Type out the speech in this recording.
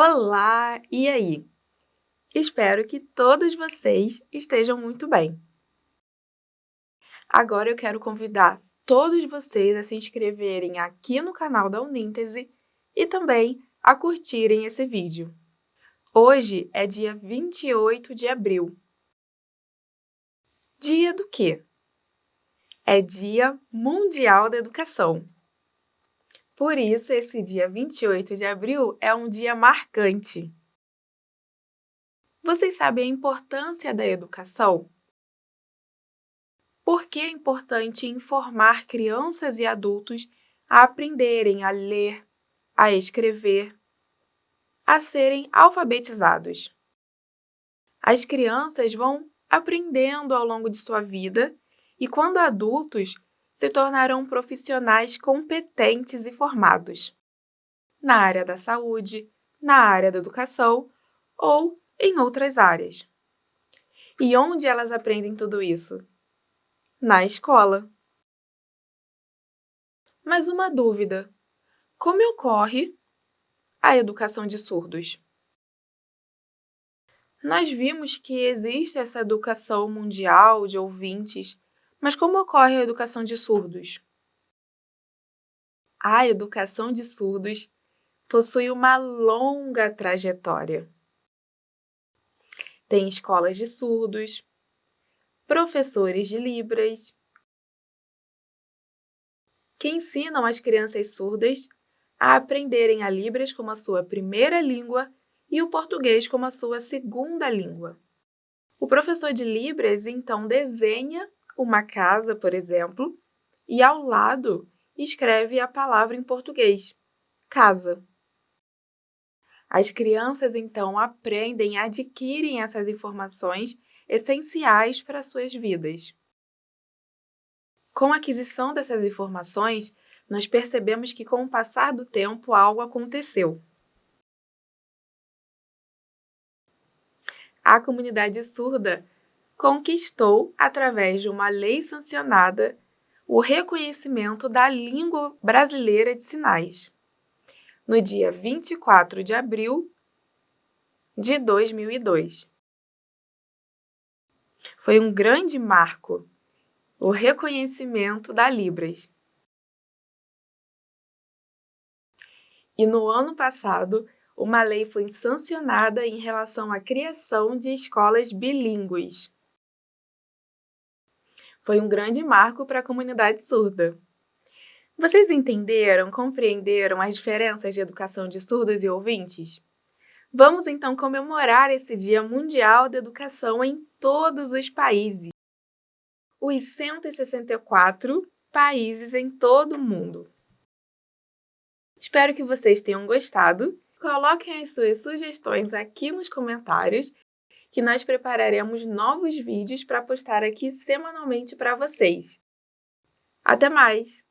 Olá! E aí? Espero que todos vocês estejam muito bem. Agora eu quero convidar todos vocês a se inscreverem aqui no canal da Uníntese e também a curtirem esse vídeo. Hoje é dia 28 de abril. Dia do quê? É Dia Mundial da Educação. Por isso, esse dia 28 de abril é um dia marcante. Vocês sabem a importância da educação? Por que é importante informar crianças e adultos a aprenderem a ler, a escrever, a serem alfabetizados? As crianças vão aprendendo ao longo de sua vida e, quando adultos, se tornarão profissionais competentes e formados na área da saúde, na área da educação ou em outras áreas. E onde elas aprendem tudo isso? Na escola. Mas uma dúvida: como ocorre a educação de surdos? Nós vimos que existe essa educação mundial de ouvintes mas como ocorre a educação de surdos? A educação de surdos possui uma longa trajetória. Tem escolas de surdos, professores de Libras, que ensinam as crianças surdas a aprenderem a Libras como a sua primeira língua e o português como a sua segunda língua. O professor de Libras, então, desenha uma casa, por exemplo, e ao lado escreve a palavra em português, casa. As crianças, então, aprendem adquirem essas informações essenciais para suas vidas. Com a aquisição dessas informações, nós percebemos que, com o passar do tempo, algo aconteceu. A comunidade surda conquistou, através de uma lei sancionada, o reconhecimento da língua brasileira de sinais, no dia 24 de abril de 2002. Foi um grande marco o reconhecimento da Libras. E no ano passado, uma lei foi sancionada em relação à criação de escolas bilíngues foi um grande marco para a comunidade surda. Vocês entenderam, compreenderam as diferenças de educação de surdos e ouvintes? Vamos então comemorar esse Dia Mundial da Educação em todos os países. Os 164 países em todo o mundo. Espero que vocês tenham gostado. Coloquem as suas sugestões aqui nos comentários que nós prepararemos novos vídeos para postar aqui semanalmente para vocês. Até mais!